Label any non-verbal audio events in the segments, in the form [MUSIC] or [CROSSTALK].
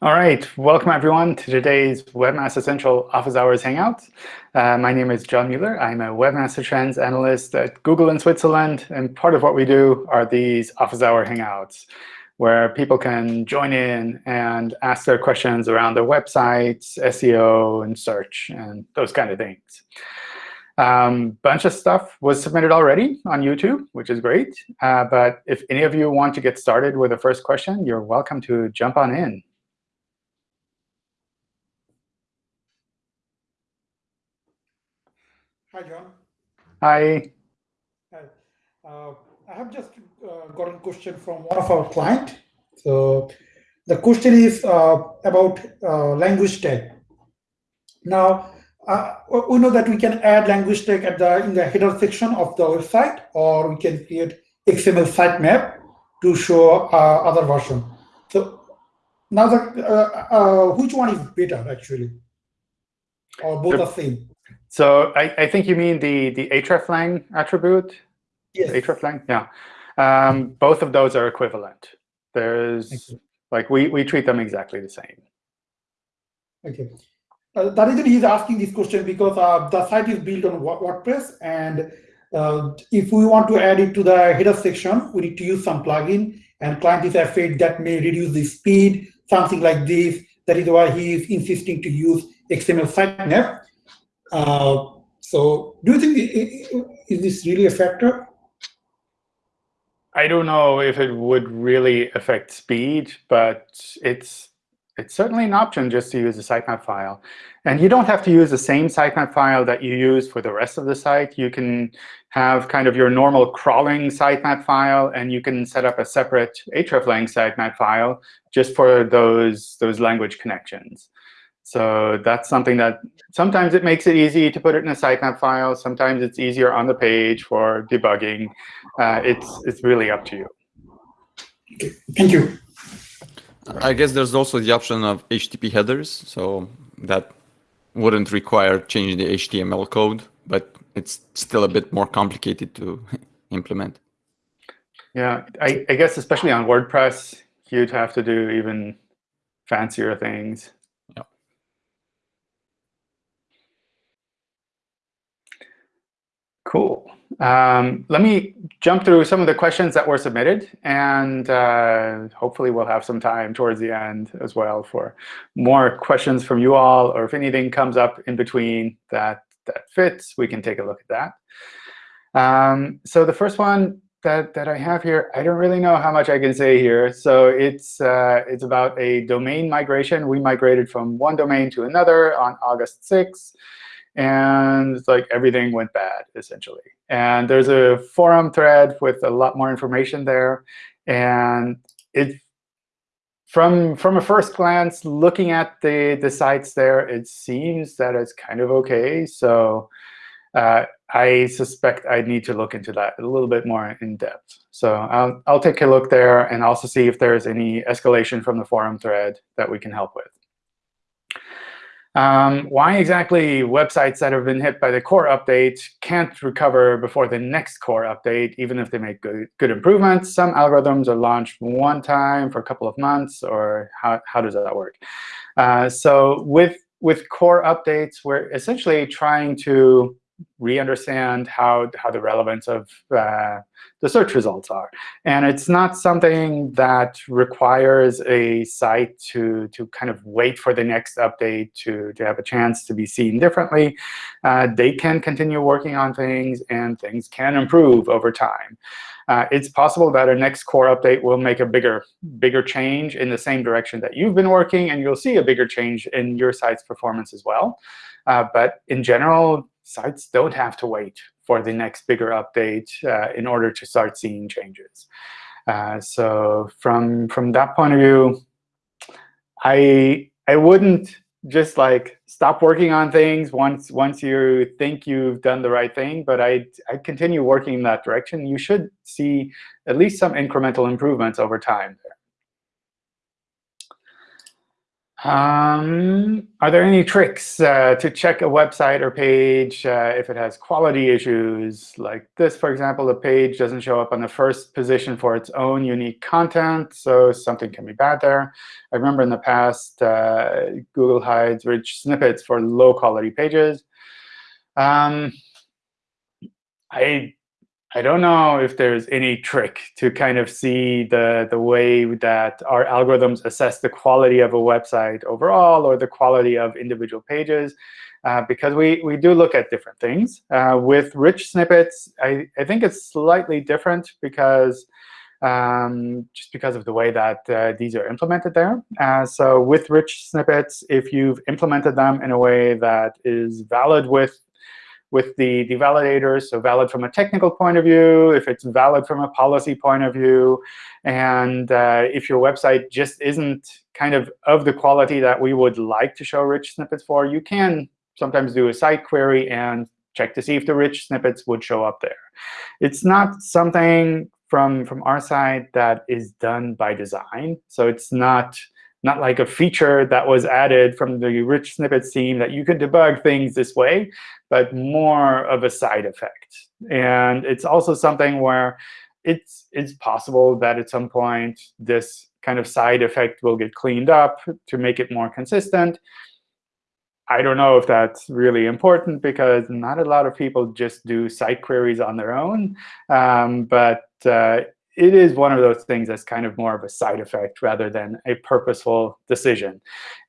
All right, welcome everyone to today's Webmaster Central Office Hours Hangout. Uh, my name is John Mueller. I'm a Webmaster Trends analyst at Google in Switzerland. And part of what we do are these Office Hour Hangouts, where people can join in and ask their questions around their websites, SEO, and search, and those kind of things. Um, bunch of stuff was submitted already on YouTube, which is great. Uh, but if any of you want to get started with the first question, you're welcome to jump on in. Hi, John. Hi. Hi. Uh, I have just uh, got a question from one of our clients. So the question is uh, about uh, language tag. Now, uh, we know that we can add language tag at the in the header section of the website, or we can create XML sitemap to show uh, other version. So now, the which one is better actually, or both are same? So I, I think you mean the, the hreflang attribute? Yes. hreflang, yeah. Um, both of those are equivalent. There's, like, we, we treat them exactly the same. Okay. Uh, the reason he's asking this question because uh, the site is built on WordPress, and uh, if we want to add it to the header section, we need to use some plugin, and client is afraid that may reduce the speed, something like this. That is why he is insisting to use XML sitemap. Uh, so do you think, is this really a factor? I don't know if it would really affect speed, but it's it's certainly an option just to use a sitemap file. And you don't have to use the same sitemap file that you use for the rest of the site. You can have kind of your normal crawling sitemap file, and you can set up a separate hreflang sitemap file just for those, those language connections. So that's something that sometimes it makes it easy to put it in a sitemap file. Sometimes it's easier on the page for debugging. Uh, it's, it's really up to you. Thank you. I guess there's also the option of HTTP headers. So that wouldn't require changing the HTML code, but it's still a bit more complicated to [LAUGHS] implement. Yeah, I, I guess especially on WordPress, you'd have to do even fancier things. Cool. Um, let me jump through some of the questions that were submitted, and uh, hopefully we'll have some time towards the end as well for more questions from you all, or if anything comes up in between that, that fits, we can take a look at that. Um, so the first one that, that I have here, I don't really know how much I can say here. So it's, uh, it's about a domain migration. We migrated from one domain to another on August 6th and like everything went bad, essentially. And there's a forum thread with a lot more information there. And it, from, from a first glance, looking at the, the sites there, it seems that it's kind of OK. So uh, I suspect I need to look into that a little bit more in depth. So I'll, I'll take a look there and also see if there's any escalation from the forum thread that we can help with. Um, why exactly websites that have been hit by the core update can't recover before the next core update, even if they make good, good improvements? Some algorithms are launched one time for a couple of months, or how, how does that work? Uh, so with, with core updates, we're essentially trying to re-understand how, how the relevance of uh, the search results are. And it's not something that requires a site to, to kind of wait for the next update to, to have a chance to be seen differently. Uh, they can continue working on things, and things can improve over time. Uh, it's possible that a next core update will make a bigger, bigger change in the same direction that you've been working, and you'll see a bigger change in your site's performance as well. Uh, but in general, sites don't have to wait for the next bigger update uh, in order to start seeing changes. Uh, so from from that point of view, I I wouldn't just like stop working on things once once you think you've done the right thing, but I I continue working in that direction. You should see at least some incremental improvements over time there. Um, are there any tricks uh, to check a website or page uh, if it has quality issues? Like this, for example, the page doesn't show up on the first position for its own unique content, so something can be bad there. I remember in the past, uh, Google hides rich snippets for low-quality pages. Um, I I don't know if there's any trick to kind of see the, the way that our algorithms assess the quality of a website overall or the quality of individual pages, uh, because we, we do look at different things. Uh, with rich snippets, I, I think it's slightly different because um, just because of the way that uh, these are implemented there. Uh, so with rich snippets, if you've implemented them in a way that is valid with with the, the validators, so valid from a technical point of view, if it's valid from a policy point of view, and uh, if your website just isn't kind of of the quality that we would like to show rich snippets for, you can sometimes do a site query and check to see if the rich snippets would show up there. It's not something from, from our side that is done by design. So it's not not like a feature that was added from the rich snippets team that you could debug things this way, but more of a side effect. And it's also something where it's, it's possible that at some point this kind of side effect will get cleaned up to make it more consistent. I don't know if that's really important because not a lot of people just do site queries on their own. Um, but uh, it is one of those things that's kind of more of a side effect rather than a purposeful decision.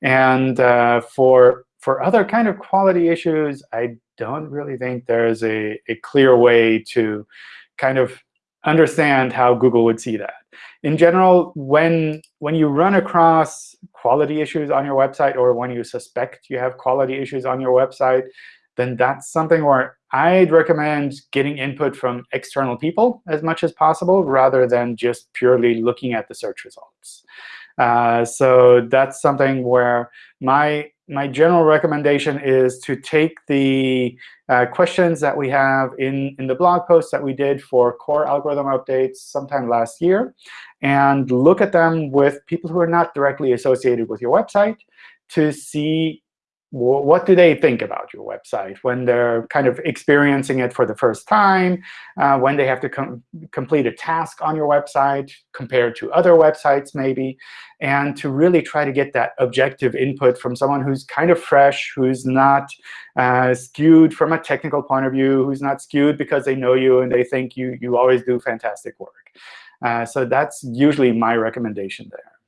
And uh, for for other kind of quality issues, I don't really think there's a, a clear way to kind of understand how Google would see that. In general, when, when you run across quality issues on your website or when you suspect you have quality issues on your website, then that's something where I'd recommend getting input from external people as much as possible, rather than just purely looking at the search results. Uh, so that's something where my my general recommendation is to take the uh, questions that we have in, in the blog post that we did for core algorithm updates sometime last year and look at them with people who are not directly associated with your website to see what do they think about your website when they're kind of experiencing it for the first time, uh, when they have to com complete a task on your website compared to other websites maybe, and to really try to get that objective input from someone who's kind of fresh, who's not uh, skewed from a technical point of view, who's not skewed because they know you and they think you, you always do fantastic work. Uh, so that's usually my recommendation there.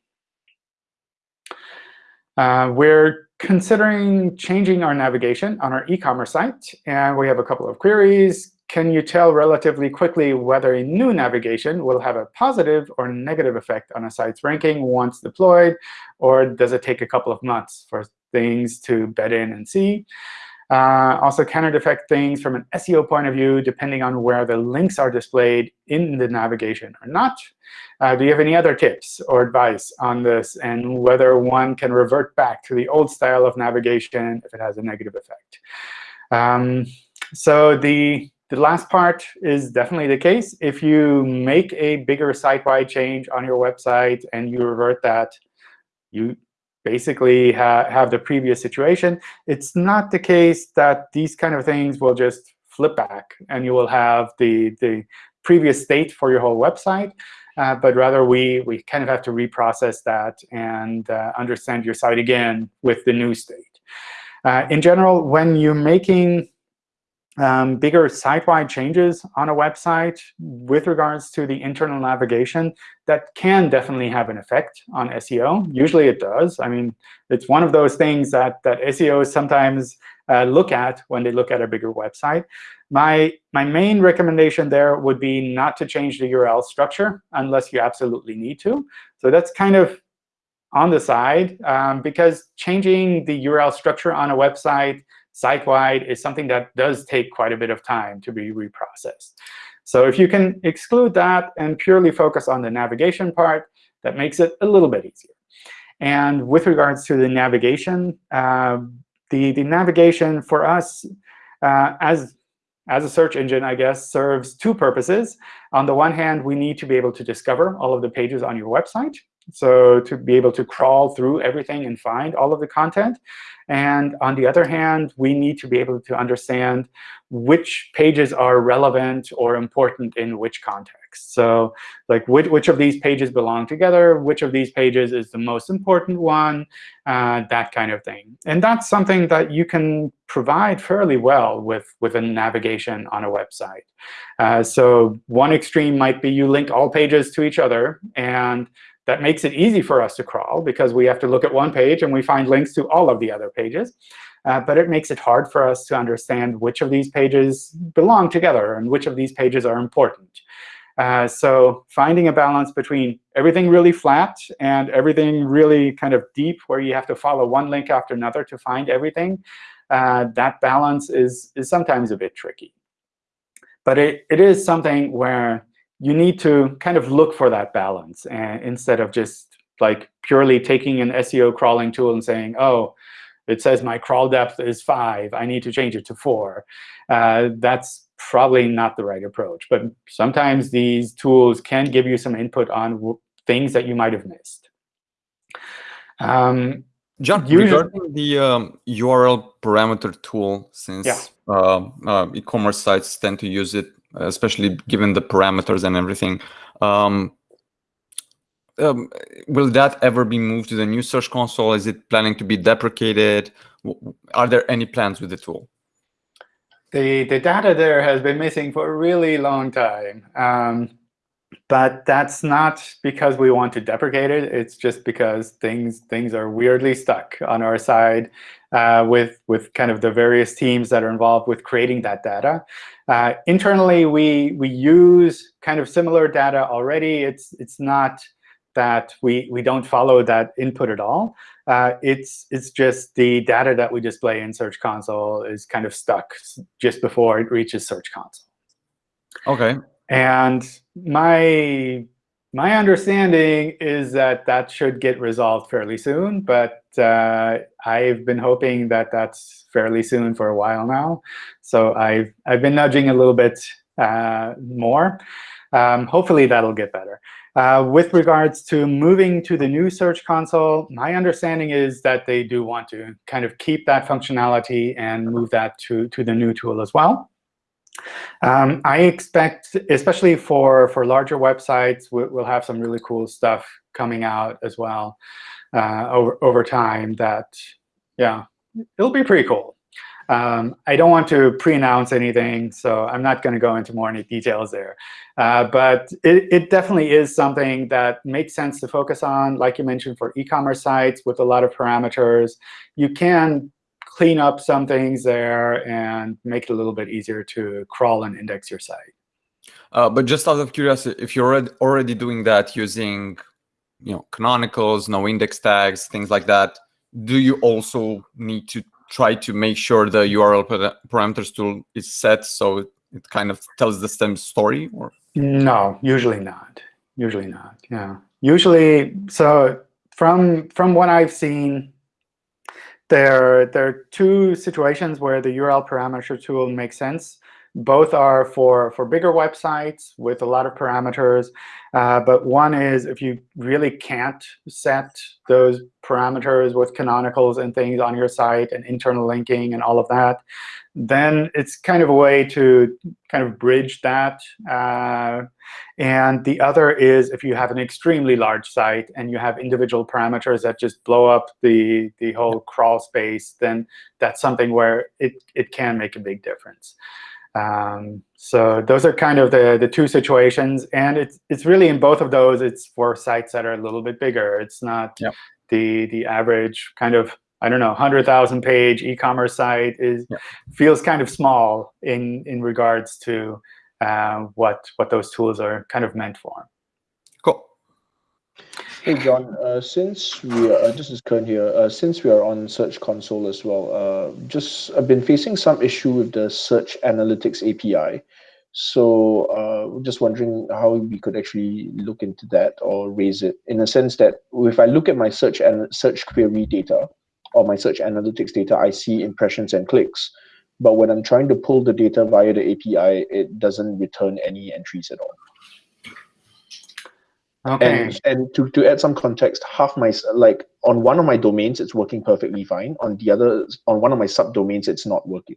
Uh, we're considering changing our navigation on our e-commerce site. And we have a couple of queries. Can you tell relatively quickly whether a new navigation will have a positive or negative effect on a site's ranking once deployed? Or does it take a couple of months for things to bed in and see? Uh, also, can it affect things from an SEO point of view, depending on where the links are displayed in the navigation or not? Uh, do you have any other tips or advice on this and whether one can revert back to the old style of navigation if it has a negative effect? Um, so the, the last part is definitely the case. If you make a bigger site-wide change on your website and you revert that, you basically ha have the previous situation. It's not the case that these kind of things will just flip back and you will have the, the previous state for your whole website. Uh, but rather, we, we kind of have to reprocess that and uh, understand your site again with the new state. Uh, in general, when you're making um, bigger site-wide changes on a website with regards to the internal navigation that can definitely have an effect on SEO. Usually it does. I mean, it's one of those things that, that SEOs sometimes uh, look at when they look at a bigger website. My, my main recommendation there would be not to change the URL structure unless you absolutely need to. So that's kind of on the side, um, because changing the URL structure on a website site-wide is something that does take quite a bit of time to be reprocessed. So if you can exclude that and purely focus on the navigation part, that makes it a little bit easier. And with regards to the navigation, uh, the, the navigation for us uh, as, as a search engine, I guess, serves two purposes. On the one hand, we need to be able to discover all of the pages on your website. So to be able to crawl through everything and find all of the content. And on the other hand, we need to be able to understand which pages are relevant or important in which context. So like which, which of these pages belong together, which of these pages is the most important one, uh, that kind of thing. And that's something that you can provide fairly well with, with a navigation on a website. Uh, so one extreme might be you link all pages to each other. And that makes it easy for us to crawl because we have to look at one page and we find links to all of the other pages. Uh, but it makes it hard for us to understand which of these pages belong together and which of these pages are important. Uh, so finding a balance between everything really flat and everything really kind of deep where you have to follow one link after another to find everything, uh, that balance is, is sometimes a bit tricky. But it, it is something where you need to kind of look for that balance and instead of just like purely taking an SEO crawling tool and saying, oh, it says my crawl depth is 5. I need to change it to 4. Uh, that's probably not the right approach. But sometimes these tools can give you some input on things that you might have missed. Um, John, usually, regarding the um, URL parameter tool, since yeah. uh, uh, e-commerce sites tend to use it especially given the parameters and everything. Um, um, will that ever be moved to the new Search Console? Is it planning to be deprecated? Are there any plans with the tool? The, the data there has been missing for a really long time. Um, but that's not because we want to deprecate it. It's just because things things are weirdly stuck on our side uh, with with kind of the various teams that are involved with creating that data. Uh, internally, we we use kind of similar data already. It's it's not that we we don't follow that input at all. Uh, it's it's just the data that we display in Search Console is kind of stuck just before it reaches Search Console. OK. And my my understanding is that that should get resolved fairly soon, but uh, I've been hoping that that's fairly soon for a while now. So I've, I've been nudging a little bit uh, more. Um, hopefully, that'll get better. Uh, with regards to moving to the new Search Console, my understanding is that they do want to kind of keep that functionality and move that to, to the new tool as well. Um, I expect, especially for, for larger websites, we'll have some really cool stuff coming out as well uh, over, over time that, yeah, it'll be pretty cool. Um, I don't want to pre-announce anything, so I'm not going to go into more any details there. Uh, but it, it, definitely is something that makes sense to focus on. Like you mentioned, for e-commerce sites with a lot of parameters, you can clean up some things there and make it a little bit easier to crawl and index your site. Uh, but just out of curiosity, if you're already, already doing that using you know, canonicals, no index tags, things like that, do you also need to try to make sure the URL parameters tool is set so it kind of tells the same story? or No, usually not. Usually not, yeah. Usually, so from from what I've seen, there, there are two situations where the URL parameter tool makes sense. Both are for, for bigger websites with a lot of parameters. Uh, but one is if you really can't set those parameters with canonicals and things on your site and internal linking and all of that, then it's kind of a way to kind of bridge that. Uh, and the other is if you have an extremely large site and you have individual parameters that just blow up the, the whole crawl space, then that's something where it, it can make a big difference. Um, so those are kind of the, the two situations. And it's, it's really in both of those, it's for sites that are a little bit bigger. It's not yep. the, the average kind of I don't know, 100,000 page e-commerce site is yeah. feels kind of small in in regards to uh, what what those tools are kind of meant for. Cool. Hey John, uh, since we are, uh, this is Kern here. Uh, since we are on Search Console as well, uh, just I've been facing some issue with the Search Analytics API. So uh, just wondering how we could actually look into that or raise it in a sense that if I look at my search and search query data, or my search analytics data, I see impressions and clicks. But when I'm trying to pull the data via the API, it doesn't return any entries at all. Okay. And and to, to add some context, half my like on one of my domains it's working perfectly fine. On the other on one of my subdomains it's not working.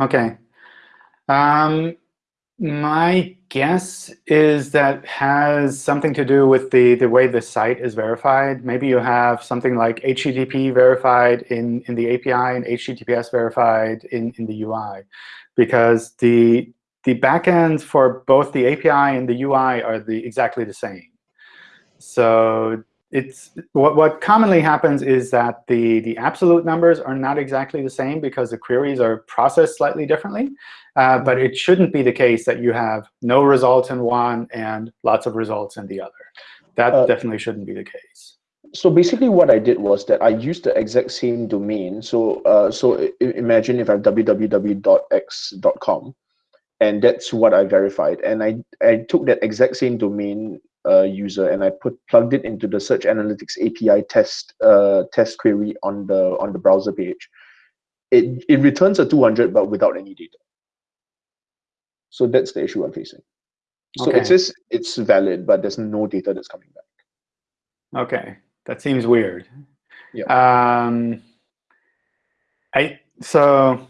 Okay. Um, my guess is that has something to do with the, the way the site is verified. Maybe you have something like HTTP verified in, in the API and HTTPS verified in, in the UI. Because the, the backends for both the API and the UI are the, exactly the same. So it's what, what commonly happens is that the, the absolute numbers are not exactly the same because the queries are processed slightly differently. Uh, but it shouldn't be the case that you have no results in one and lots of results in the other. That Uh, definitely shouldn't be the case. So basically, what I did was that I used the exact same domain. So uh, so imagine if I have www.x.com, and that's what I verified. And I I took that exact same domain uh, user and I put plugged it into the Search Analytics API test uh, test query on the on the browser page. It it returns a 200 but without any data. So that's the issue I'm facing. So Okay. it says it's valid, but there's no data that's coming back. OK, that seems weird. Yeah. Um, I so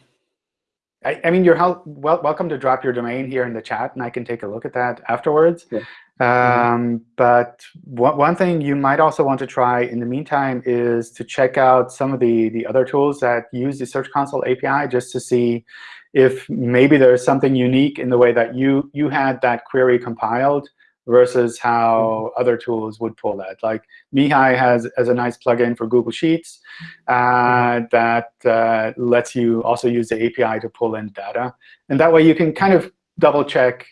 I, I mean, you're hel- wel- welcome to drop your domain here in the chat, and I can take a look at that afterwards. Sure. Um, But one, one thing you might also want to try in the meantime is to check out some of the, the other tools that use the Search Console API just to see if maybe there's something unique in the way that you, you had that query compiled versus how other tools would pull that. Like Mihai has, has a nice plugin for Google Sheets uh, that uh, lets you also use the API to pull in data. And that way you can kind of double check,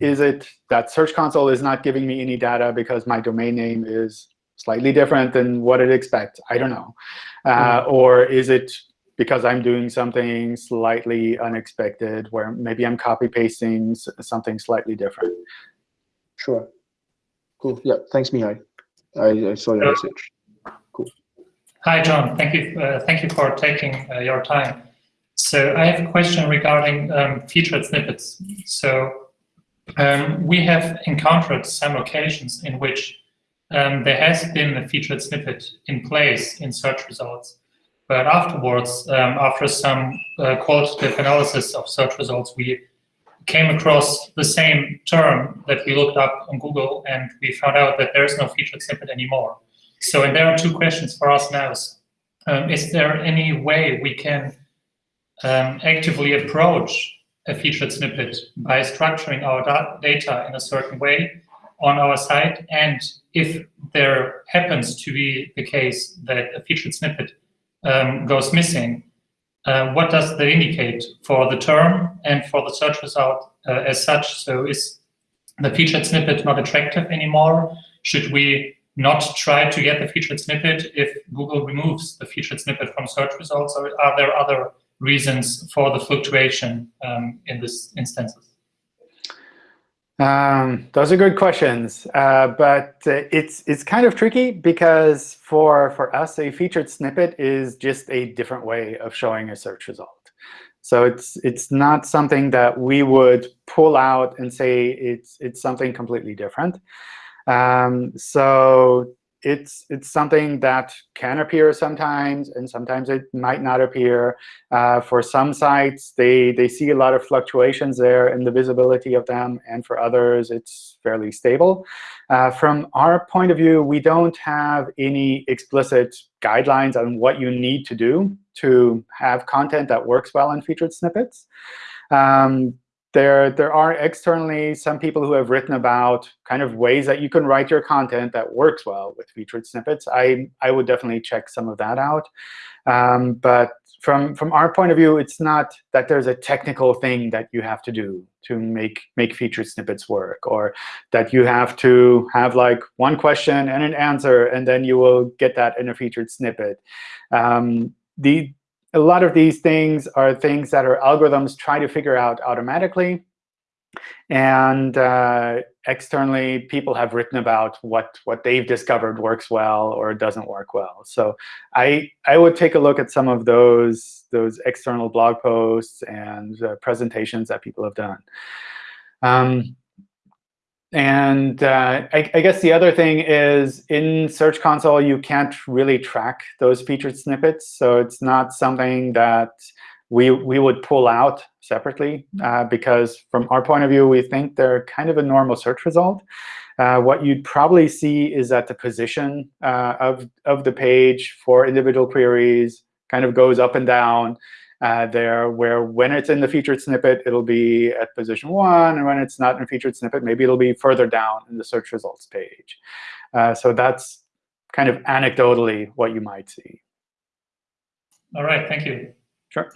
is it that Search Console is not giving me any data because my domain name is slightly different than what it expects? I don't know. Uh, Or is it because I'm doing something slightly unexpected where maybe I'm copy pasting something slightly different? Sure. Cool. Yeah. Thanks, Mihai. I, I saw your message. Hi, John. Thank you. Uh, thank you for taking uh, your time. So I have a question regarding um, featured snippets. So um, we have encountered some occasions in which um, there has been a featured snippet in place in search results, but afterwards, um, after some uh, qualitative analysis of search results, we came across the same term that we looked up on Google, and we found out that there is no featured snippet anymore. So, and there are two questions for us now. Um, is there any way we can um, actively approach a featured snippet by structuring our da data in a certain way on our site? And if there happens to be the case that a featured snippet um, goes missing, uh, what does that indicate for the term and for the search result uh, as such? So is the featured snippet not attractive anymore? Should we not try to get the featured snippet if Google removes the featured snippet from search results, or are there other reasons for the fluctuation um, in this instances? Um, those are good questions, uh, but uh, it's it's kind of tricky because for for us, a featured snippet is just a different way of showing a search result. So it's it's not something that we would pull out and say it's it's something completely different. Um, so it's it's something that can appear sometimes, and sometimes it might not appear. Uh, for some sites, they they see a lot of fluctuations there in the visibility of them, and for others, it's fairly stable. Uh, from our point of view, we don't have any explicit guidelines on what you need to do to have content that works well in featured snippets. Um, there, there are externally some people who have written about kind of ways that you can write your content that works well with featured snippets. I, I would definitely check some of that out. Um, but from, from our point of view, it's not that there's a technical thing that you have to do to make, make featured snippets work, or that you have to have like one question and an answer, and then you will get that in a featured snippet. Um, the, a lot of these things are things that our algorithms try to figure out automatically. And uh, externally, people have written about what, what they've discovered works well or doesn't work well. So I, I would take a look at some of those, those external blog posts and uh, presentations that people have done. Um, and uh, I, I, guess the other thing is in Search Console, you can't really track those featured snippets. So it's not something that we, we would pull out separately, uh, because from our point of view, we think they're kind of a normal search result. Uh, what you'd probably see is that the position uh, of, of the page for individual queries kind of goes up and down uh, there, where when it's in the featured snippet, it'll be at position 1. And when it's not in a featured snippet, maybe it'll be further down in the search results page. Uh, so that's kind of anecdotally what you might see. All right. Thank you. Sure.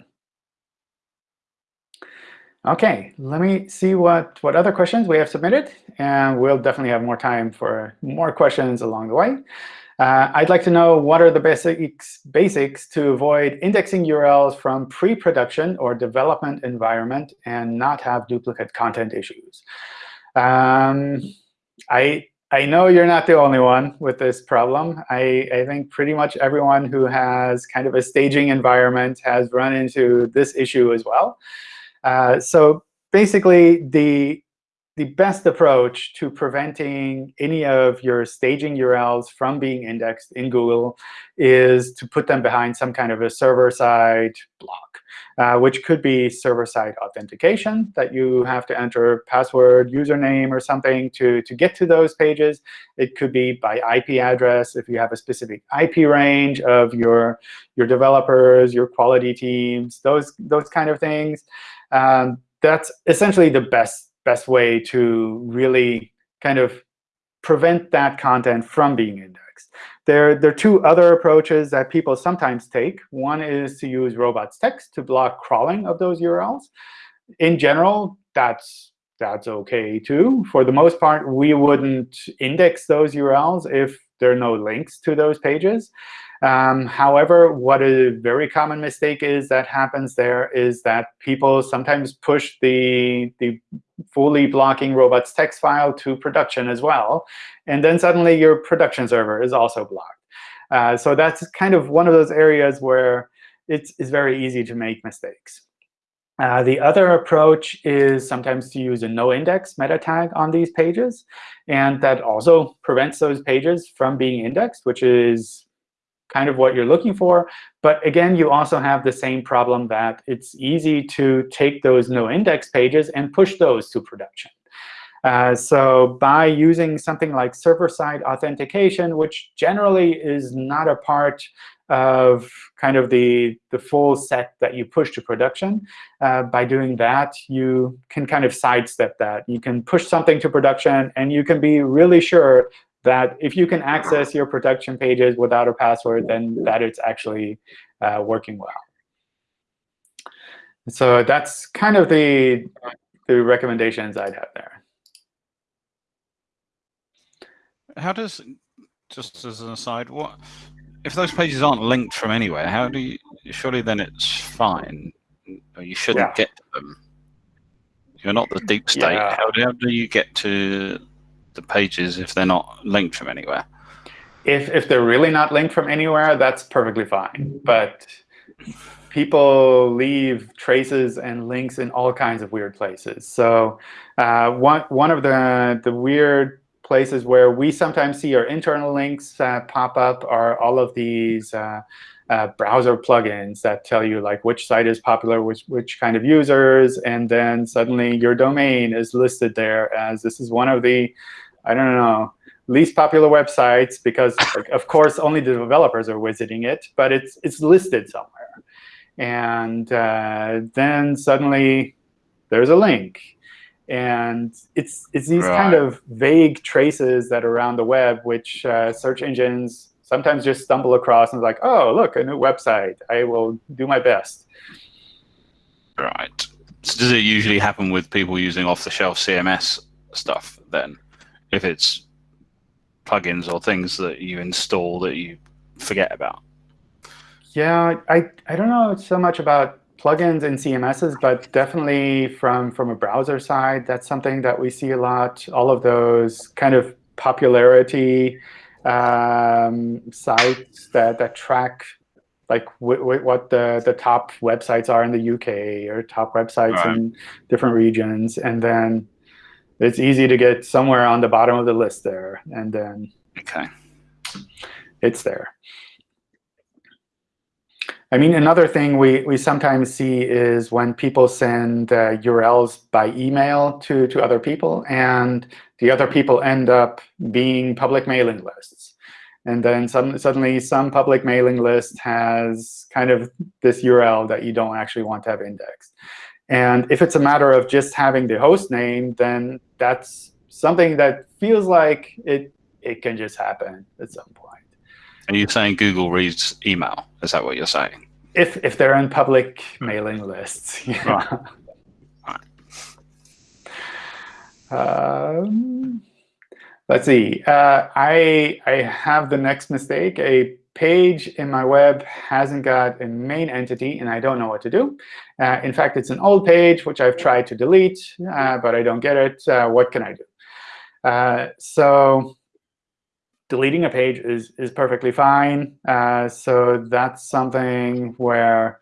OK, let me see what, what other questions we have submitted. And we'll definitely have more time for more questions along the way. Uh, I'd like to know what are the basics, basics to avoid indexing URLs from pre-production or development environment and not have duplicate content issues. Um, I, I know you're not the only one with this problem. I, I think pretty much everyone who has kind of a staging environment has run into this issue as well. Uh, so basically, the the best approach to preventing any of your staging URLs from being indexed in Google is to put them behind some kind of a server-side block, uh, which could be server-side authentication, that you have to enter password, username, or something to, to get to those pages. It could be by IP address, if you have a specific IP range of your, your developers, your quality teams, those, those kind of things. Um, that's essentially the best best way to really kind of prevent that content from being indexed. There, there are two other approaches that people sometimes take. One is to use robots text to block crawling of those URLs. In general, that's that's OK too. For the most part, we wouldn't index those URLs if there are no links to those pages. Um, however, what a very common mistake is that happens there is that people sometimes push the, the fully blocking robots text file to production as well. And then suddenly your production server is also blocked. Uh, so that's kind of one of those areas where it's, it's very easy to make mistakes. Uh, the other approach is sometimes to use a no-index meta tag on these pages. And that also prevents those pages from being indexed, which is kind of what you're looking for. But again, you also have the same problem that it's easy to take those no-index pages and push those to production. Uh, so by using something like server-side authentication, which generally is not a part of kind of the, the full set that you push to production. Uh, by doing that, you can kind of sidestep that. You can push something to production, and you can be really sure that if you can access your production pages without a password, then that it's actually uh, working well. So that's kind of the, the recommendations I'd have there. How does, just as an aside, what if those pages aren't linked from anywhere? How do you, surely then it's fine, or you shouldn't yeah. get them. You're not the deep state. Yeah. How, how do you get to the pages if they're not linked from anywhere. If, if they're really not linked from anywhere, that's perfectly fine. But people leave traces and links in all kinds of weird places. So uh, one, one of the, the weird places where we sometimes see our internal links uh, pop up are all of these uh, uh, browser plugins that tell you like which site is popular with which kind of users, and then suddenly your domain is listed there as this is one of the I don't know, least popular websites because, like, of course, only the developers are visiting it, but it's it's listed somewhere. And uh, then suddenly there's a link. And it's it's these right. kind of vague traces that are around the web, which uh, search engines sometimes just stumble across and like, oh, look, a new website. I will do my best. Right. So does it usually happen with people using off-the-shelf CMS stuff then? If it's plugins or things that you install that you forget about? Yeah, I, I don't know so much about plugins and CMSs, but definitely from, from a browser side, that's something that we see a lot. All of those kind of popularity um, sites that, that track like what the, the top websites are in the UK or top websites right. in different regions. And then it's easy to get somewhere on the bottom of the list there, and then Okay. it's there. I mean, another thing we, we sometimes see is when people send uh, URLs by email to, to other people, and the other people end up being public mailing lists. And then some, suddenly some public mailing list has kind of this URL that you don't actually want to have indexed. And if it's a matter of just having the host name, then that's something that feels like it, it can just happen at some point. Are you saying Google reads email? Is that what you're saying? If, if they're in public mailing lists. [LAUGHS] yeah. Right. Um, let's see. Uh, I I have the next mistake. A page in my web hasn't got a main entity, and I don't know what to do. Uh, in fact, it's an old page, which I've tried to delete, uh, but I don't get it. Uh, what can I do? Uh, so deleting a page is, is perfectly fine. Uh, so that's something where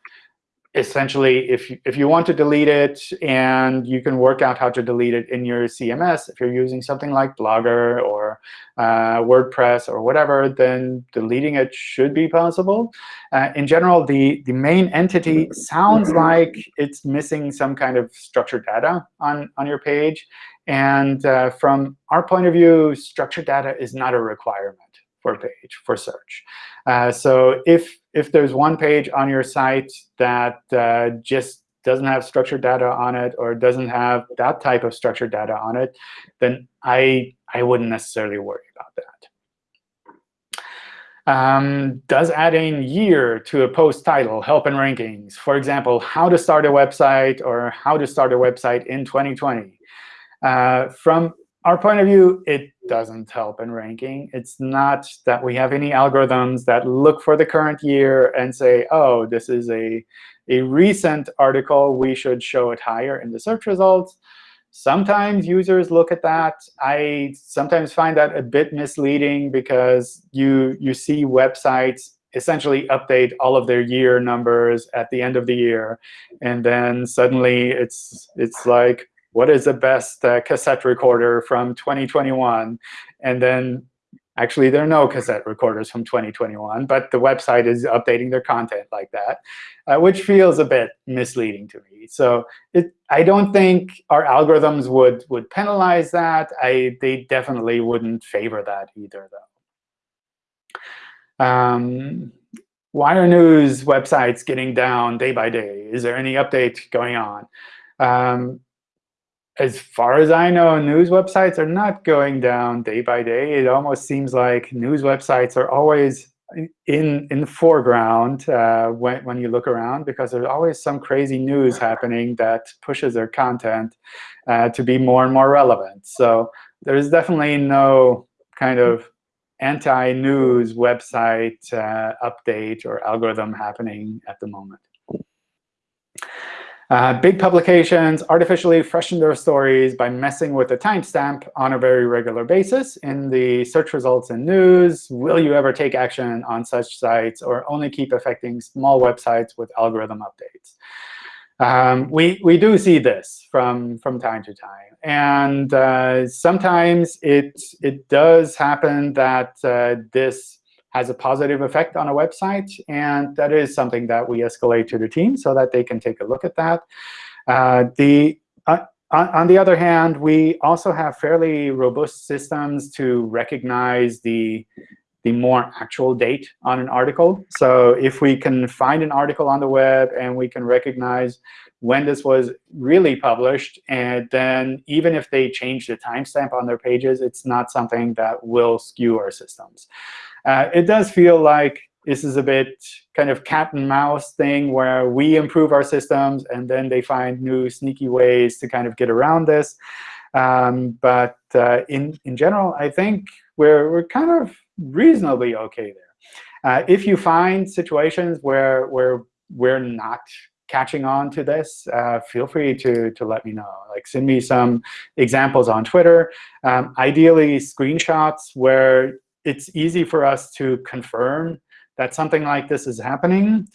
essentially, if you, if you want to delete it and you can work out how to delete it in your CMS, if you're using something like Blogger or uh, WordPress or whatever, then deleting it should be possible. Uh, in general, the, the main entity sounds like it's missing some kind of structured data on, on your page. And uh, from our point of view, structured data is not a requirement for a page, for search. Uh, so if, if there's one page on your site that uh, just doesn't have structured data on it or doesn't have that type of structured data on it, then I, I wouldn't necessarily worry about that. Um, does adding year to a post title help in rankings? For example, how to start a website or how to start a website in 2020. Uh, from our point of view, it doesn't help in ranking. It's not that we have any algorithms that look for the current year and say, oh, this is a, a recent article. We should show it higher in the search results. Sometimes users look at that. I sometimes find that a bit misleading because you, you see websites essentially update all of their year numbers at the end of the year. And then suddenly it's, it's like, what is the best uh, cassette recorder from 2021? And then actually, there are no cassette recorders from 2021, but the website is updating their content like that, uh, which feels a bit misleading to me. So it, I don't think our algorithms would, would penalize that. I, they definitely wouldn't favor that either, though. Um, why are news websites getting down day by day? Is there any update going on? Um, as far as I know, news websites are not going down day by day. It almost seems like news websites are always in in the foreground uh, when when you look around because there's always some crazy news happening that pushes their content uh, to be more and more relevant. So there's definitely no kind of anti-news website uh, update or algorithm happening at the moment. Uh, big publications artificially freshen their stories by messing with the timestamp on a very regular basis in the search results and news. Will you ever take action on such sites or only keep affecting small websites with algorithm updates? Um, we, we do see this from, from time to time. And uh, sometimes it, it does happen that uh, this has a positive effect on a website. And that is something that we escalate to the team so that they can take a look at that. Uh, the, uh, on, the other hand, we also have fairly robust systems to recognize the, the more actual date on an article. So if we can find an article on the web and we can recognize when this was really published, and then even if they change the timestamp on their pages, it's not something that will skew our systems. Uh, it does feel like this is a bit kind of cat and mouse thing where we improve our systems and then they find new sneaky ways to kind of get around this. Um, but uh, in, in general, I think we're, we're kind of reasonably OK there. Uh, if you find situations where, where we're not catching on to this, uh, feel free to, to let me know. Like send me some examples on Twitter. Um, ideally, screenshots where it's easy for us to confirm that something like this is happening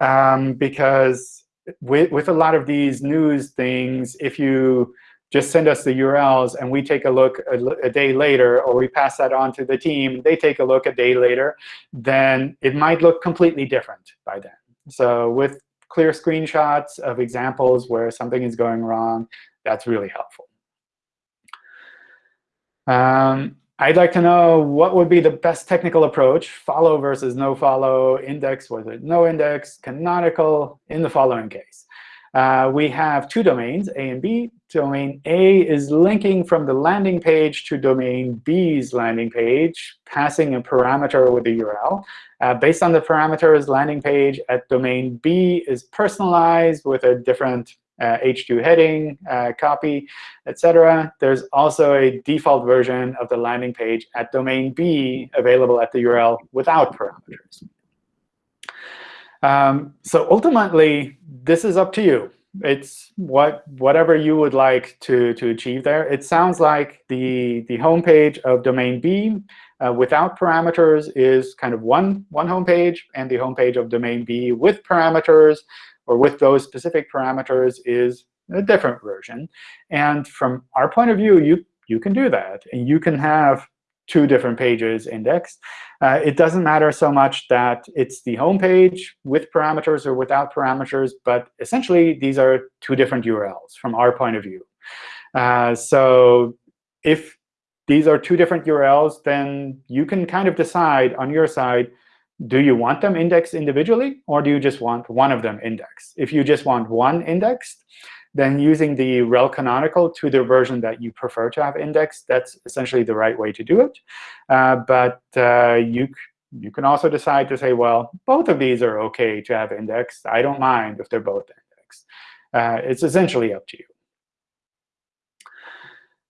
um, because with, with a lot of these news things, if you just send us the URLs, and we take a look a, a, day later, or we pass that on to the team, they take a look a day later, then it might look completely different by then. So with clear screenshots of examples where something is going wrong, that's really helpful. Um, I'd like to know what would be the best technical approach, follow versus no follow, index versus no index, canonical in the following case. Uh, we have two domains, A and B. Domain A is linking from the landing page to domain B's landing page, passing a parameter with the URL. Uh, based on the parameters, landing page at domain B is personalized with a different uh, H2 heading, uh, copy, etc. There's also a default version of the landing page at domain B available at the URL without parameters. Um, so ultimately, this is up to you. It's what whatever you would like to, to achieve there. It sounds like the, the home page of domain B uh, without parameters is kind of one, one home page, and the home page of domain B with parameters or with those specific parameters is a different version. And from our point of view, you, you can do that. And you can have two different pages indexed. Uh, it doesn't matter so much that it's the home page with parameters or without parameters, but essentially these are two different URLs from our point of view. Uh, so if these are two different URLs, then you can kind of decide on your side, do you want them indexed individually, or do you just want one of them indexed? If you just want one indexed, then using the rel canonical to the version that you prefer to have indexed, that's essentially the right way to do it. Uh, but uh, you, you can also decide to say, well, both of these are OK to have indexed. I don't mind if they're both indexed. Uh, it's essentially up to you.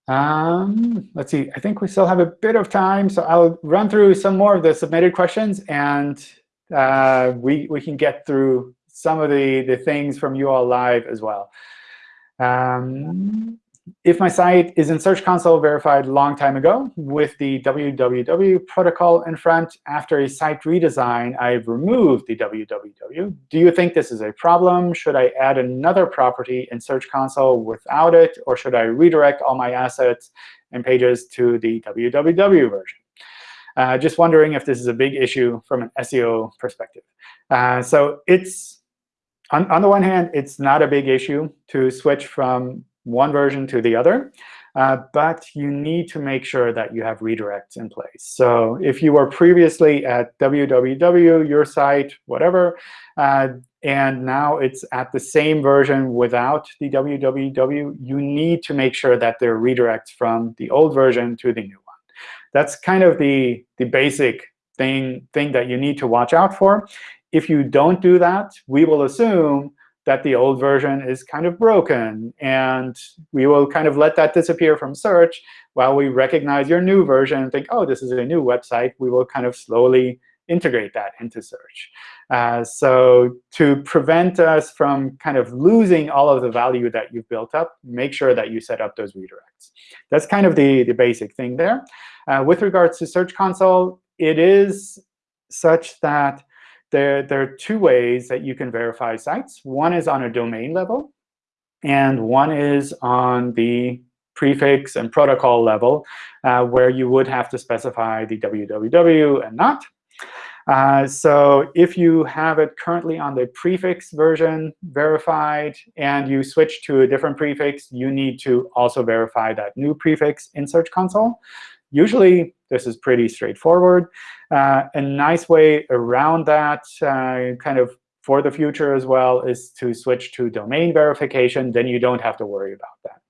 Um, let's see. I think we still have a bit of time, so I'll run through some more of the submitted questions, and uh, we we can get through some of the the things from you all live as well. Um, if my site is in Search Console verified long time ago with the www protocol in front, after a site redesign, I've removed the www. Do you think this is a problem? Should I add another property in Search Console without it? Or should I redirect all my assets and pages to the www version? Uh, just wondering if this is a big issue from an SEO perspective. Uh, so it's on, on the one hand, it's not a big issue to switch from one version to the other. Uh, but you need to make sure that you have redirects in place. So if you were previously at www, your site, whatever, uh, and now it's at the same version without the www, you need to make sure that there are redirects from the old version to the new one. That's kind of the, the basic thing, thing that you need to watch out for. If you don't do that, we will assume that the old version is kind of broken. And we will kind of let that disappear from search while we recognize your new version and think, oh, this is a new website. We will kind of slowly integrate that into search. Uh, so to prevent us from kind of losing all of the value that you've built up, make sure that you set up those redirects. That's kind of the, the basic thing there. Uh, with regards to Search Console, it is such that there, there are two ways that you can verify sites. One is on a domain level, and one is on the prefix and protocol level, uh, where you would have to specify the www and not. Uh, so if you have it currently on the prefix version verified and you switch to a different prefix, you need to also verify that new prefix in Search Console. Usually, this is pretty straightforward. Uh, a nice way around that, uh, kind of for the future as well, is to switch to domain verification. Then you don't have to worry about that.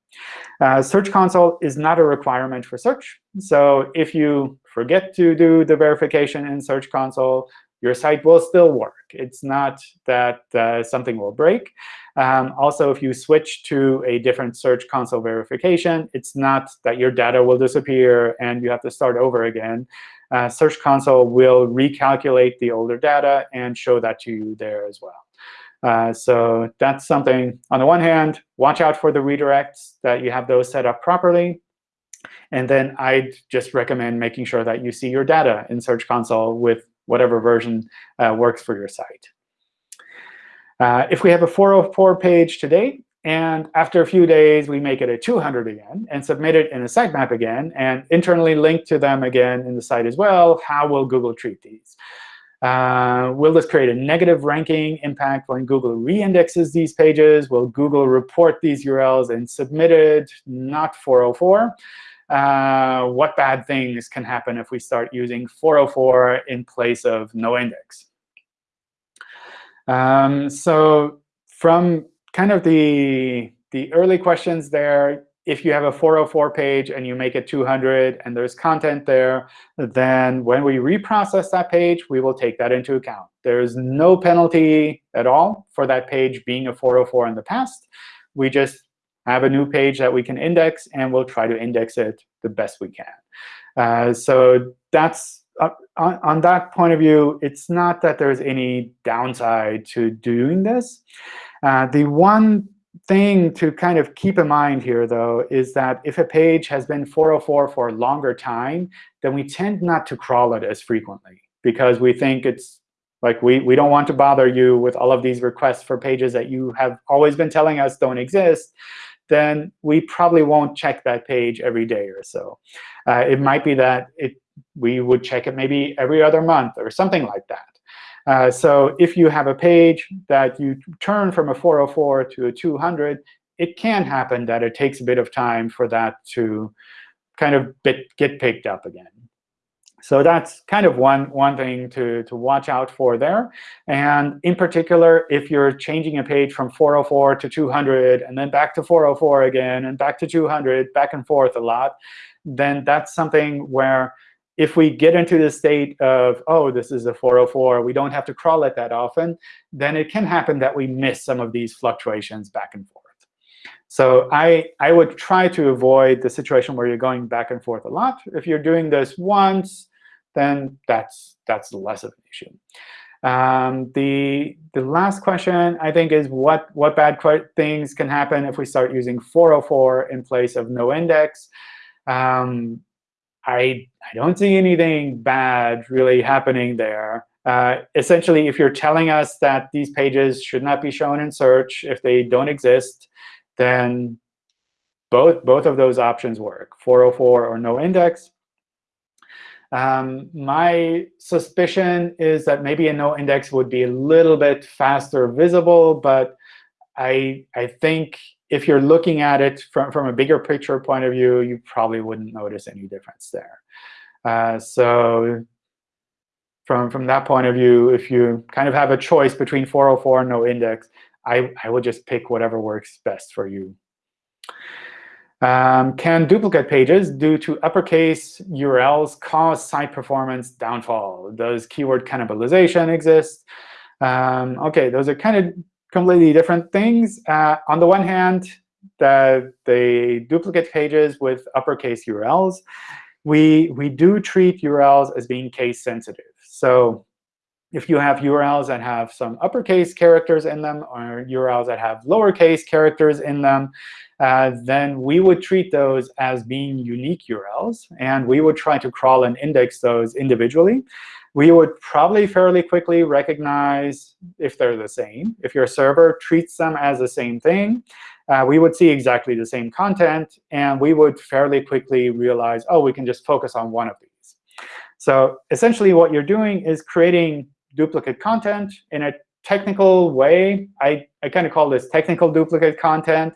Uh, Search Console is not a requirement for search. So if you forget to do the verification in Search Console, your site will still work. It's not that uh, something will break. Um, also, if you switch to a different Search Console verification, it's not that your data will disappear and you have to start over again. Uh, Search Console will recalculate the older data and show that to you there as well. Uh, so that's something, on the one hand, watch out for the redirects, that you have those set up properly. And then I'd just recommend making sure that you see your data in Search Console with whatever version uh, works for your site. Uh, if we have a 404 page today, and after a few days, we make it a 200 again and submit it in a sitemap again and internally link to them again in the site as well. How will Google treat these? Uh, will this create a negative ranking impact when Google reindexes these pages? Will Google report these URLs and submit it not 404? Uh, what bad things can happen if we start using 404 in place of no index? Um, so from kind of the, the early questions there, if you have a 404 page and you make it 200 and there's content there, then when we reprocess that page, we will take that into account. There's no penalty at all for that page being a 404 in the past. We just have a new page that we can index, and we'll try to index it the best we can. Uh, so that's uh, on, on, that point of view, it's not that there's any downside to doing this. Uh, the one thing to kind of keep in mind here, though, is that if a page has been 404 for a longer time, then we tend not to crawl it as frequently because we think it's like we, we don't want to bother you with all of these requests for pages that you have always been telling us don't exist then we probably won't check that page every day or so. Uh, it might be that it, we would check it maybe every other month or something like that. Uh, so if you have a page that you turn from a 404 to a 200, it can happen that it takes a bit of time for that to kind of bit, get picked up again. So that's kind of one, one thing to, to watch out for there. And in particular, if you're changing a page from 404 to 200 and then back to 404 again and back to 200, back and forth a lot, then that's something where if we get into the state of, oh, this is a 404, we don't have to crawl it that often, then it can happen that we miss some of these fluctuations back and forth. So I, I would try to avoid the situation where you're going back and forth a lot. If you're doing this once, then that's, that's less of an issue. Um, the, the last question, I think, is what, what bad things can happen if we start using 404 in place of no index. Um, I, I don't see anything bad really happening there. Uh, essentially, if you're telling us that these pages should not be shown in search if they don't exist, then both, both of those options work, 404 or no index. Um, my suspicion is that maybe a no index would be a little bit faster visible, but I, I think if you're looking at it from, from a bigger picture point of view, you probably wouldn't notice any difference there. Uh, so from, from that point of view, if you kind of have a choice between 404 and no index, I, I would just pick whatever works best for you. Um, can duplicate pages due to uppercase URLs cause site performance downfall? Does keyword cannibalization exist? Um, OK, those are kind of completely different things. Uh, on the one hand, the, they duplicate pages with uppercase URLs. We, we do treat URLs as being case sensitive. So if you have URLs that have some uppercase characters in them or URLs that have lowercase characters in them, uh, then we would treat those as being unique URLs. And we would try to crawl and index those individually we would probably fairly quickly recognize if they're the same. If your server treats them as the same thing, uh, we would see exactly the same content. And we would fairly quickly realize, oh, we can just focus on one of these. So essentially, what you're doing is creating duplicate content in a technical way. I, I kind of call this technical duplicate content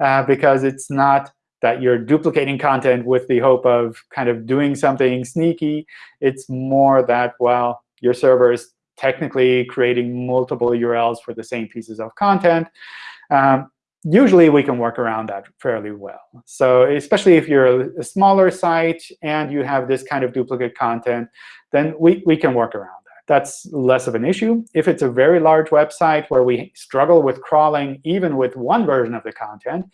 uh, because it's not that you're duplicating content with the hope of kind of doing something sneaky. It's more that, well, your server is technically creating multiple URLs for the same pieces of content. Um, usually, we can work around that fairly well. So especially if you're a smaller site and you have this kind of duplicate content, then we, we can work around. That's less of an issue. If it's a very large website where we struggle with crawling even with one version of the content,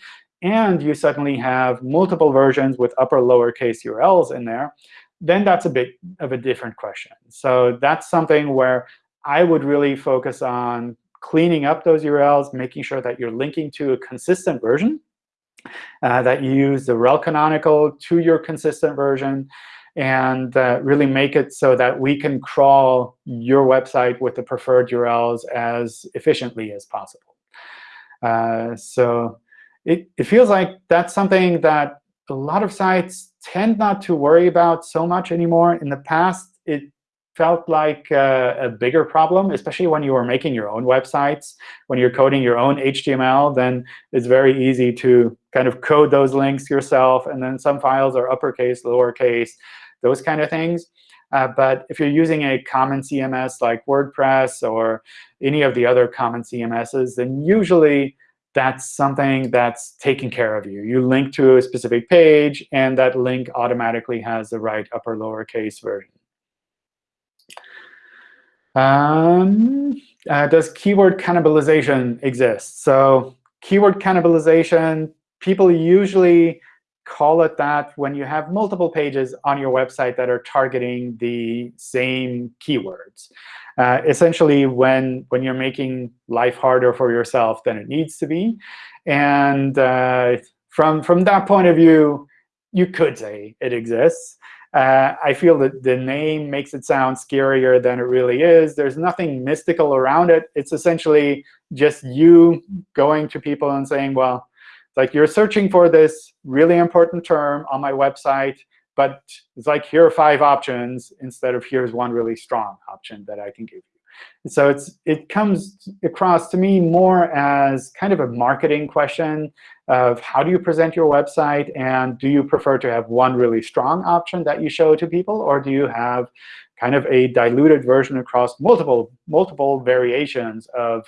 and you suddenly have multiple versions with upper lowercase URLs in there, then that's a bit of a different question. So that's something where I would really focus on cleaning up those URLs, making sure that you're linking to a consistent version, uh, that you use the rel canonical to your consistent version, and uh, really make it so that we can crawl your website with the preferred URLs as efficiently as possible. Uh, so it, it feels like that's something that a lot of sites tend not to worry about so much anymore. In the past, it felt like a, a, bigger problem, especially when you were making your own websites. When you're coding your own HTML, then it's very easy to kind of code those links yourself. And then some files are uppercase, lowercase, those kind of things. Uh, but if you're using a common CMS like WordPress or any of the other common CMSs, then usually that's something that's taken care of you. You link to a specific page, and that link automatically has the right upper lowercase version. Um, uh, does keyword cannibalization exist? So keyword cannibalization, people usually call it that when you have multiple pages on your website that are targeting the same keywords. Uh, essentially, when, when you're making life harder for yourself than it needs to be. And uh, from, from that point of view, you could say it exists. Uh, I feel that the name makes it sound scarier than it really is. There's nothing mystical around it. It's essentially just you going to people and saying, well, like you're searching for this really important term on my website, but it's like here are five options instead of here's one really strong option that I can give you. So it's it comes across to me more as kind of a marketing question of how do you present your website, and do you prefer to have one really strong option that you show to people, or do you have kind of a diluted version across multiple multiple variations of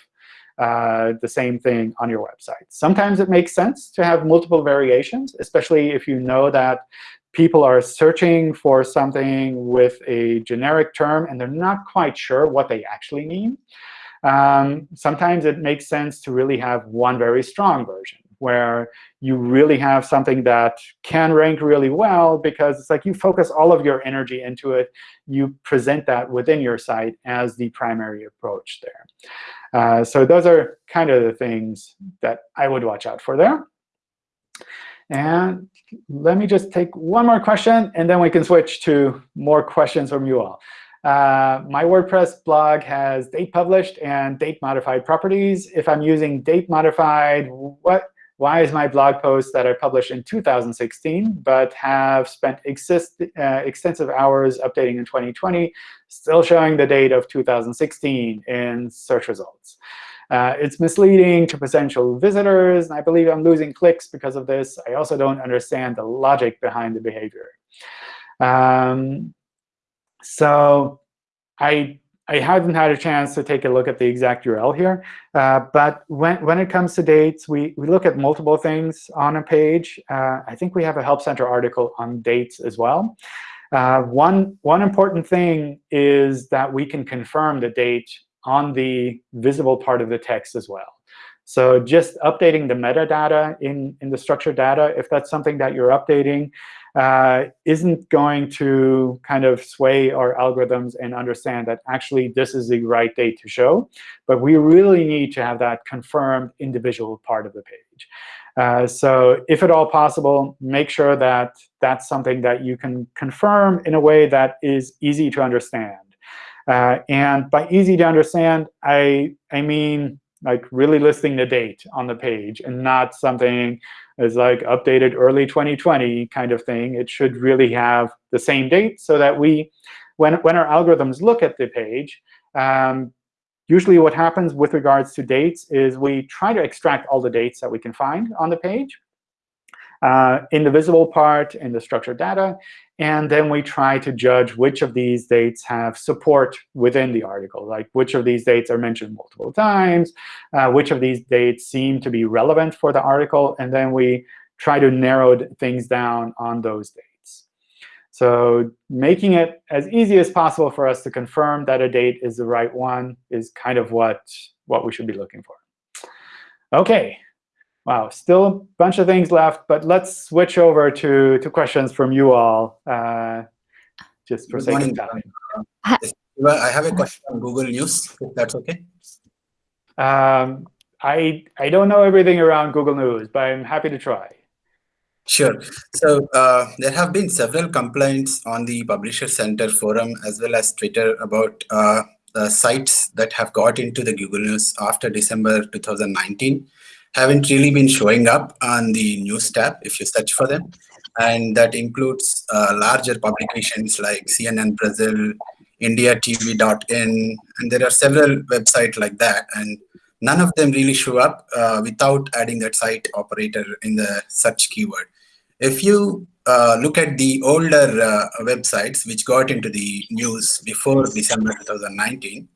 uh, the same thing on your website. Sometimes it makes sense to have multiple variations, especially if you know that people are searching for something with a generic term and they're not quite sure what they actually mean. Um, sometimes it makes sense to really have one very strong version where you really have something that can rank really well because it's like you focus all of your energy into it. You present that within your site as the primary approach there. Uh, so those are kind of the things that I would watch out for there. And let me just take one more question, and then we can switch to more questions from you all. Uh, my WordPress blog has date published and date modified properties. If I'm using date modified, what why is my blog post that I published in 2016 but have spent exist, uh, extensive hours updating in 2020 still showing the date of 2016 in search results? Uh, it's misleading to potential visitors, and I believe I'm losing clicks because of this. I also don't understand the logic behind the behavior. Um, so I I haven't had a chance to take a look at the exact URL here. Uh, but when, when it comes to dates, we, we look at multiple things on a page. Uh, I think we have a Help Center article on dates as well. Uh, one, one important thing is that we can confirm the date on the visible part of the text as well. So just updating the metadata in, in the structured data, if that's something that you're updating, uh, isn't going to kind of sway our algorithms and understand that actually this is the right date to show. But we really need to have that confirmed individual part of the page. Uh, so if at all possible, make sure that that's something that you can confirm in a way that is easy to understand. Uh, and by easy to understand, I, I mean like really listing the date on the page and not something as like updated early 2020 kind of thing. It should really have the same date so that we, when, when our algorithms look at the page, um, usually what happens with regards to dates is we try to extract all the dates that we can find on the page uh, in the visible part, in the structured data. And then we try to judge which of these dates have support within the article, like which of these dates are mentioned multiple times, uh, which of these dates seem to be relevant for the article, and then we try to narrow things down on those dates. So making it as easy as possible for us to confirm that a date is the right one is kind of what, what we should be looking for. OK, Wow, still a bunch of things left, but let's switch over to, to questions from you all, uh, just for Good sake morning. of time. I have a question on Google News, if that's OK. Um, I, I don't know everything around Google News, but I'm happy to try. Sure. So uh, there have been several complaints on the Publisher Center forum as well as Twitter about uh, the sites that have got into the Google News after December 2019. Haven't really been showing up on the news tab if you search for them. And that includes uh, larger publications like CNN Brazil, IndiaTV.in, and there are several websites like that. And none of them really show up uh, without adding that site operator in the search keyword. If you uh, look at the older uh, websites which got into the news before December 2019,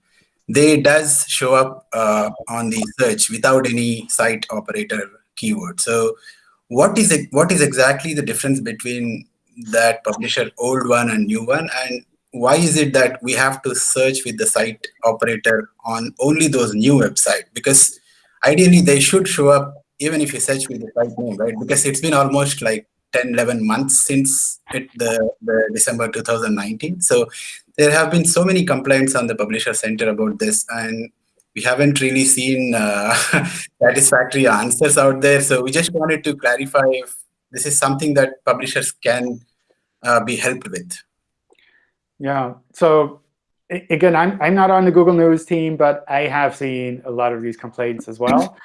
they does show up uh, on the search without any site operator keyword. So what is it, what is exactly the difference between that publisher old one and new one? And why is it that we have to search with the site operator on only those new website? Because ideally they should show up even if you search with the site name right? Because it's been almost like 10 11 months since it, the, the december 2019 so there have been so many complaints on the publisher center about this and we haven't really seen uh, [LAUGHS] satisfactory answers out there so we just wanted to clarify if this is something that publishers can uh, be helped with yeah. So again, I'm, I'm not on the Google News team, but I have seen a lot of these complaints as well.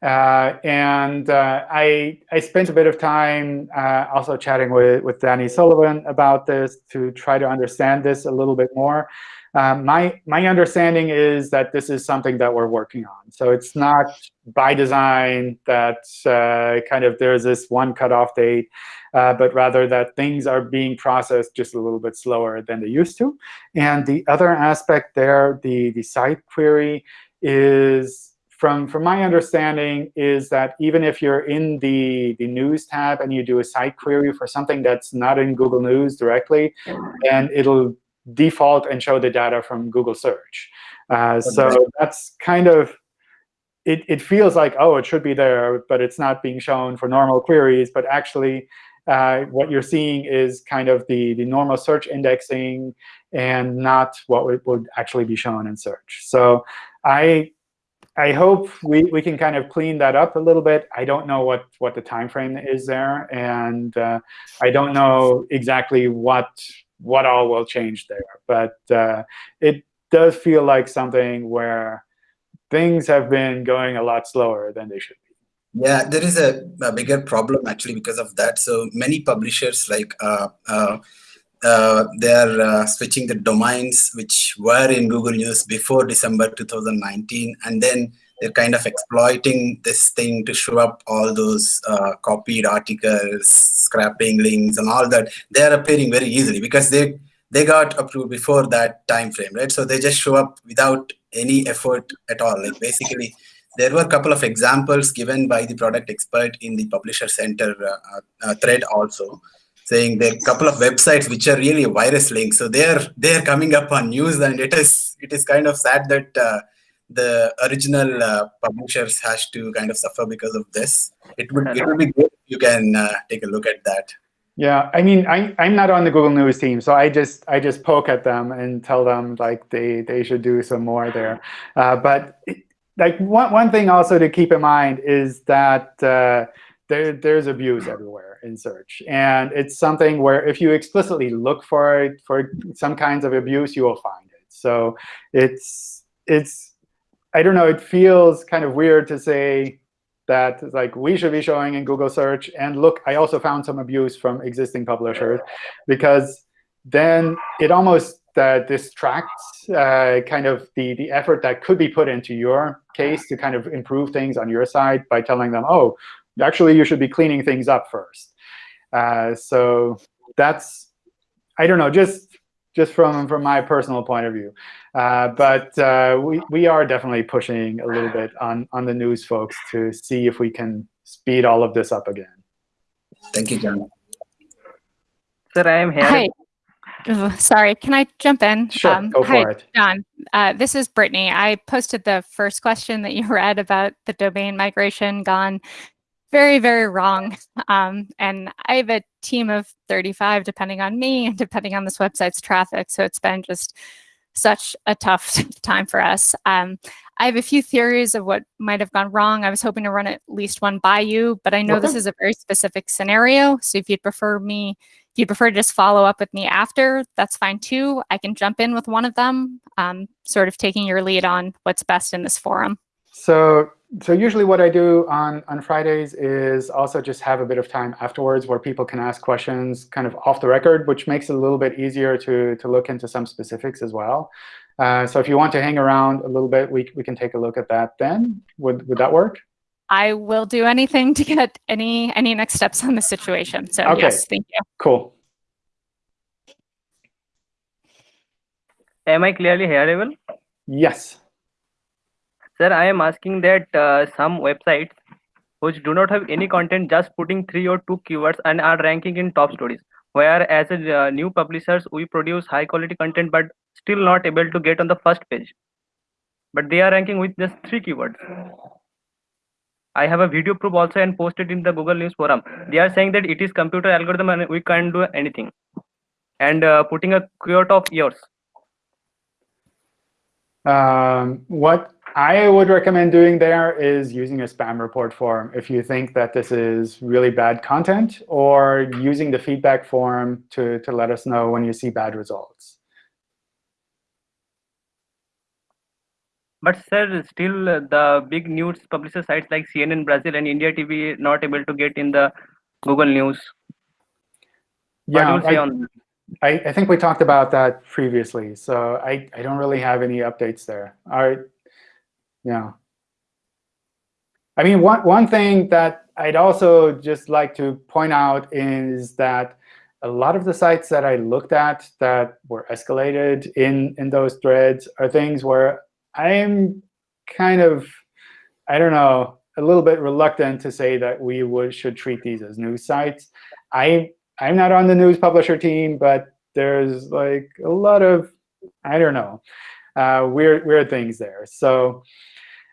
Uh, and uh, I, I spent a bit of time uh, also chatting with, with Danny Sullivan about this to try to understand this a little bit more. Um, my, my understanding is that this is something that we're working on. So it's not by design that uh, kind of there's this one cutoff date uh, but rather that things are being processed just a little bit slower than they used to. And the other aspect there, the, the site query, is from, from my understanding, is that even if you're in the, the News tab and you do a site query for something that's not in Google News directly, then it'll default and show the data from Google Search. Uh, so that's kind of it, it feels like, oh, it should be there, but it's not being shown for normal queries. But actually, uh, what you're seeing is kind of the, the normal search indexing and not what would, would actually be shown in search. So I I hope we, we can kind of clean that up a little bit. I don't know what, what the time frame is there, and uh, I don't know exactly what what all will change there. But uh, it does feel like something where things have been going a lot slower than they should be. Yeah, there is a, a, bigger problem actually because of that. So many publishers like uh, uh, they're uh, switching the domains which were in Google News before December 2019, and then they're kind of exploiting this thing to show up all those uh, copied articles, scrapping links, and all that. They're appearing very easily because they they got approved before that time frame, right? So they just show up without any effort at all. Like basically there were a couple of examples given by the product expert in the publisher center uh, uh, thread also saying there are a couple of websites which are really virus links so they're they're coming up on news and it is it is kind of sad that uh, the original uh, publishers has to kind of suffer because of this. It would it would be good if you can uh, take a look at that. Yeah, I mean, I, I'm not on the Google News team, so I just I just poke at them and tell them like they they should do some more there. Uh, but like one, one thing also to keep in mind is that uh, there, there's abuse everywhere in search. And it's something where if you explicitly look for it, for some kinds of abuse, you will find it. So it's, it's I don't know, it feels kind of weird to say that like we should be showing in Google search. And look, I also found some abuse from existing publishers because then it almost uh, distracts uh, kind of the, the effort that could be put into your case to kind of improve things on your side by telling them, oh, actually, you should be cleaning things up first. Uh, so that's, I don't know, just just from, from my personal point of view. Uh, but uh, we, we are definitely pushing a little bit on, on the news folks to see if we can speed all of this up again. Thank you, John. Sir, I am here. Hi. [LAUGHS] Sorry, can I jump in? Sure, um, go for hi, it. John. Uh, this is Brittany. I posted the first question that you [LAUGHS] read about the domain migration gone very, very wrong. Um, and I have a team of 35, depending on me and depending on this website's traffic. So it's been just such a tough [LAUGHS] time for us. Um, I have a few theories of what might have gone wrong. I was hoping to run at least one by you, but I know okay. this is a very specific scenario. So if you'd prefer me, if you'd prefer to just follow up with me after, that's fine too. I can jump in with one of them, um, sort of taking your lead on what's best in this forum. So so usually what I do on, on Fridays is also just have a bit of time afterwards where people can ask questions kind of off the record, which makes it a little bit easier to, to look into some specifics as well. Uh, so if you want to hang around a little bit, we, we can take a look at that then. Would, would that work? I will do anything to get any any next steps on the situation. So Okay. yes, thank you. Cool. Am I clearly hearable? Yes. Sir, I am asking that uh, some websites which do not have any content just putting three or two keywords and are ranking in top stories. Where as a uh, new publishers, we produce high quality content but still not able to get on the first page. But they are ranking with just three keywords. I have a video proof also and posted in the Google News forum. They are saying that it is computer algorithm and we can't do anything. And uh, putting a quote of yours. Um, what I would recommend doing there is using a spam report form if you think that this is really bad content, or using the feedback form to, to let us know when you see bad results. But sir, still the big news publisher sites like CNN Brazil and India TV not able to get in the Google News. Yeah, do you say I-? I, I think we talked about that previously, so I, I don't really have any updates there. All right, yeah. I mean, one, one thing that I'd also just like to point out is that a lot of the sites that I looked at that were escalated in, in those threads are things where I'm kind of, I don't know, a little bit reluctant to say that we would should treat these as news sites. I I'm not on the news publisher team, but there's like a lot of, I don't know, uh, weird, weird things there. So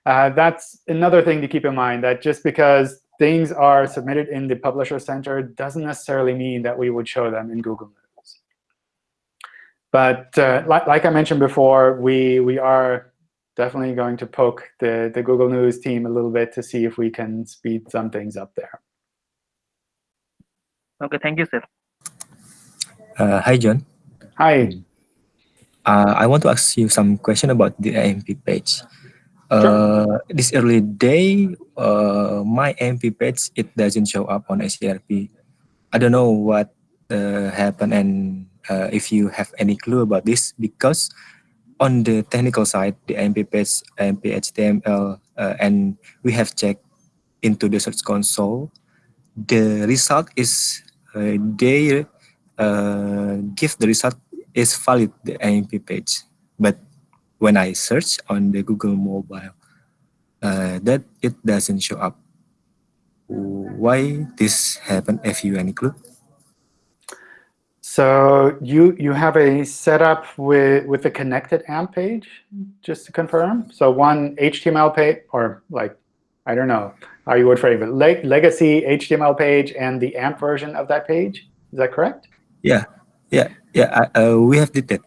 uh, that's another thing to keep in mind, that just because things are submitted in the Publisher Center doesn't necessarily mean that we would show them in Google News. But uh, like, like I mentioned before, we, we are definitely going to poke the, the Google News team a little bit to see if we can speed some things up there. Okay, thank you, sir. Uh, hi, John. Hi. Uh, I want to ask you some question about the AMP page. Uh, This early day, uh, my AMP page it doesn't show up on SERP. I don't know what uh, happened and if you have any clue about this because on the technical side, the AMP page, AMP HTML, and we have checked into the Search Console. The result is uh, they uh, give the result is valid the AMP page, but when I search on the Google Mobile, uh, that it doesn't show up. Why this happened? Have you any clue? So you you have a setup with with the connected AMP page, just to confirm. So one HTML page, or like I don't know how you would frame it, leg legacy HTML page and the AMP version of that page. Is that correct? Yeah, yeah, yeah. I- Uh, we have did that.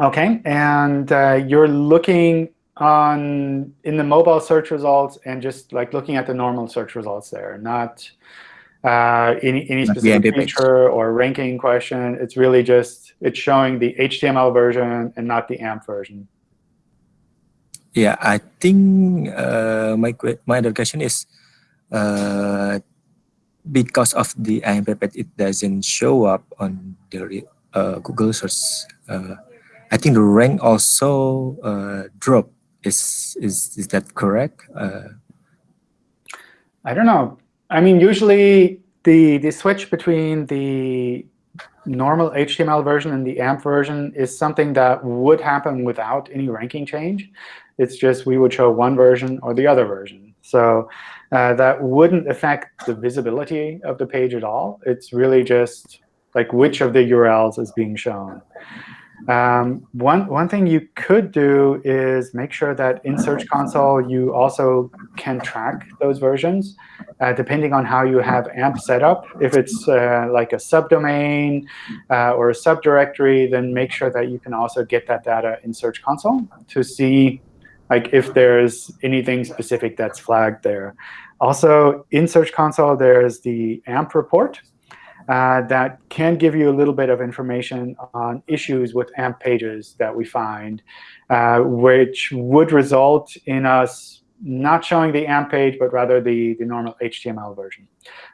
Okay, and uh, you're looking on in the mobile search results and just like looking at the normal search results there, not uh, any any specific feature or ranking question. It's really just it's showing the HTML version and not the AMP version. Yeah, I think uh, my my other question is uh, because of the AMP it doesn't show up on the uh, Google search. Uh, I think the rank also uh, drop. Is is is that correct? Uh, I don't know. I mean, usually the the switch between the normal HTML version and the AMP version is something that would happen without any ranking change. It's just we would show one version or the other version. So uh, that wouldn't affect the visibility of the page at all. It's really just like which of the URLs is being shown. Um, one, one thing you could do is make sure that in Search Console you also can track those versions uh, depending on how you have AMP set up. If it's uh, like a subdomain uh, or a subdirectory, then make sure that you can also get that data in Search Console to see like if there's anything specific that's flagged there. Also, in Search Console, there's the AMP report. Uh, that can give you a little bit of information on issues with AMP pages that we find, uh, which would result in us not showing the AMP page, but rather the, the normal HTML version.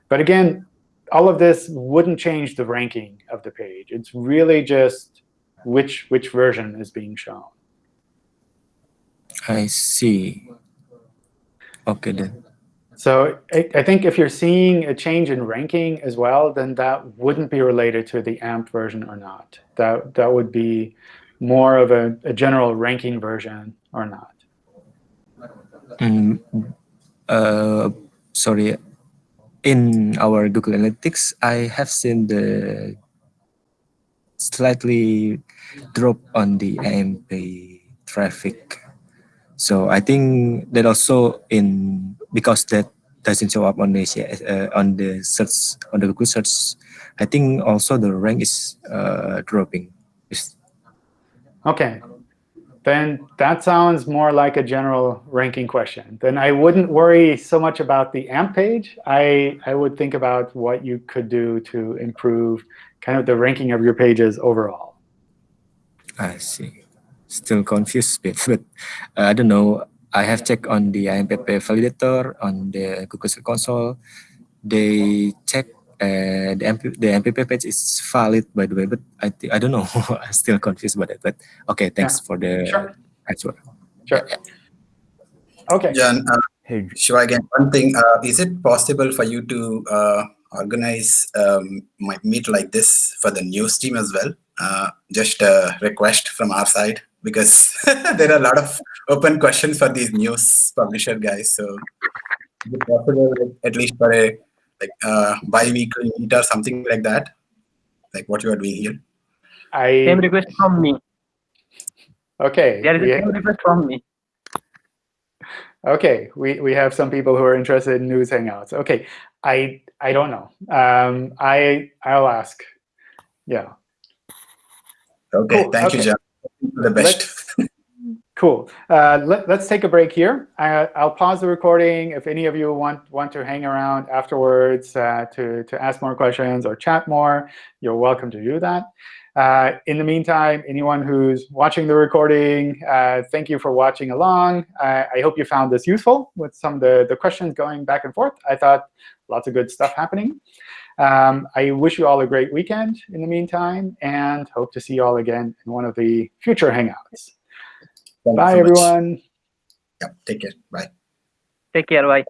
But again, all of this wouldn't change the ranking of the page. It's really just which, which version is being shown. I see. Okay then. So I, I, think if you're seeing a change in ranking as well, then that wouldn't be related to the AMP version or not. That, that would be more of a, a general ranking version or not. Mm, uh, sorry, in our Google Analytics, I have seen the slightly drop on the AMP traffic. So I think that also in because that doesn't show up on the uh, on the search on the Google search, I think also the rank is uh, dropping. Okay, then that sounds more like a general ranking question. Then I wouldn't worry so much about the AMP page. I, I would think about what you could do to improve kind of the ranking of your pages overall. I see. Still confused [LAUGHS] bit, but uh, I don't know. I have checked on the AMPP validator on the Google Search Console. They check uh, the MP, the MPP page is valid by the way, but I I don't know. [LAUGHS] I'm still confused about it. But okay, thanks yeah. for the sure. answer. Sure. Yeah. Okay. John, uh, hey. Shiva, again, one thing, uh, is it possible for you to uh, organize um, my meet like this for the news team as well? Uh, just a request from our side because [LAUGHS] there are a lot of open questions for these news publisher guys. So is it possible at least for a like uh, bi-weekly meet or something like that, like what you are doing here? I same request from me. Okay. There is a same request from me. Okay, we, we have some people who are interested in news hangouts. Okay, I I don't know. Um, I I'll ask. Yeah. Okay, cool. thank okay. you, John. The best. Cool. Uh, let, us take a break here. I, will pause the recording. If any of you want, want to hang around afterwards uh, to, to ask more questions or chat more, you're welcome to do that. Uh, in the meantime, anyone who's watching the recording, uh, thank you for watching along. I, I, hope you found this useful with some of the, the questions going back and forth. I thought lots of good stuff happening. Um, I wish you all a great weekend in the meantime, and hope to see you all again in one of the future Hangouts. Thank bye, so everyone. Yep, take care. Bye. Take care. Bye.